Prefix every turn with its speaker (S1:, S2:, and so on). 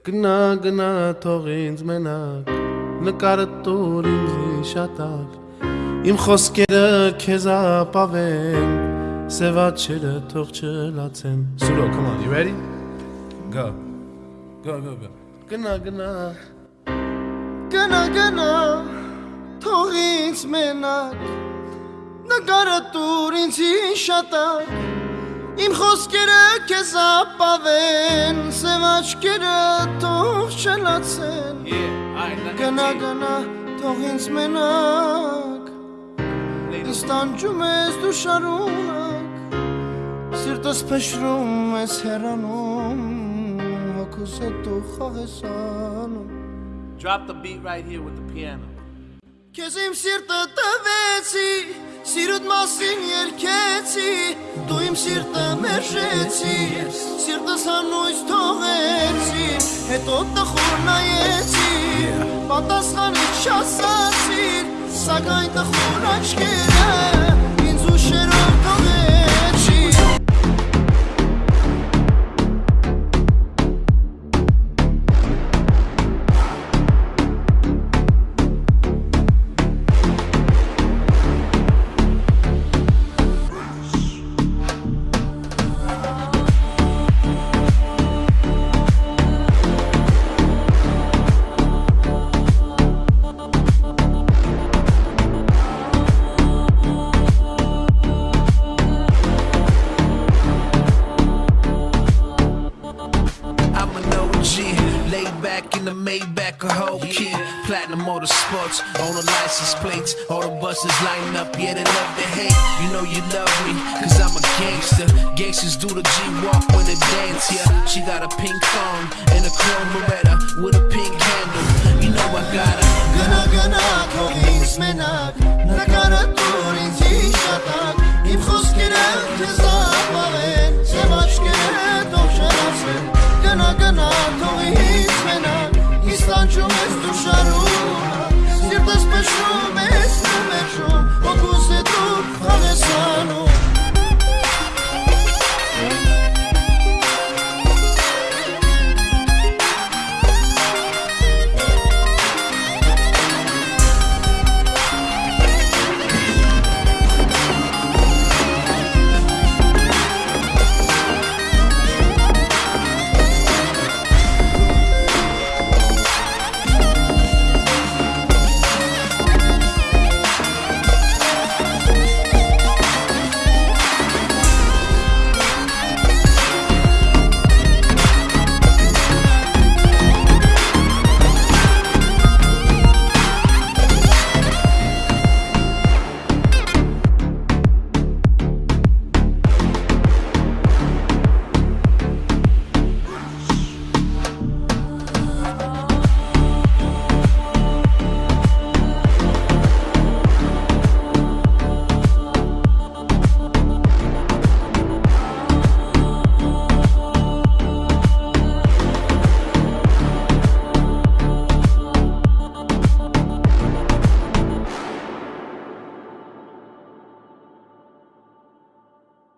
S1: Գնա գնա թող ինձ մենակ նկարը տուր ինձ շատակ Իմ խոսքերը քեզ ապավեն Սևաչերը թող չլացեն Սուրո, come on, you ready? Go. Go, go, go. Գնա գնա
S2: Գնա գնա թող ինձ մենակ նկարը տուր ինձ շատակ Իմ խոսքերը քեզ ապավեն, սև աչքերը թող չլացեն։ Գնա գնա թող ինձ մենակ։ Ինձ տանջում ես դու շարունակ։ Սիրտս փշրում ես հեռանում, հոգուս դու խաղես անում։
S3: Drop the beat right here with the piano.
S2: Քեզ իմ սիրտը տվեցի, սիրուտ մասին երկեցի, դու իմ սիրտը մերժեցի, սիրտս հանույց թողեցի, հետո տխուր նայեցի, պատասխանից չասացիր, սակայն տխուր աչքերը ինձ ուշերով
S4: in the Maybach, a whole kid. Platinum motorsports, all the license plates, all the buses line up, yeah, they love to hate. You know you love me, cause I'm a gangster. Gangsters do the G walk when they dance, yeah. She got a pink thong and a chrome Beretta with a pink handle. You know I got her.
S2: Gonna, gonna,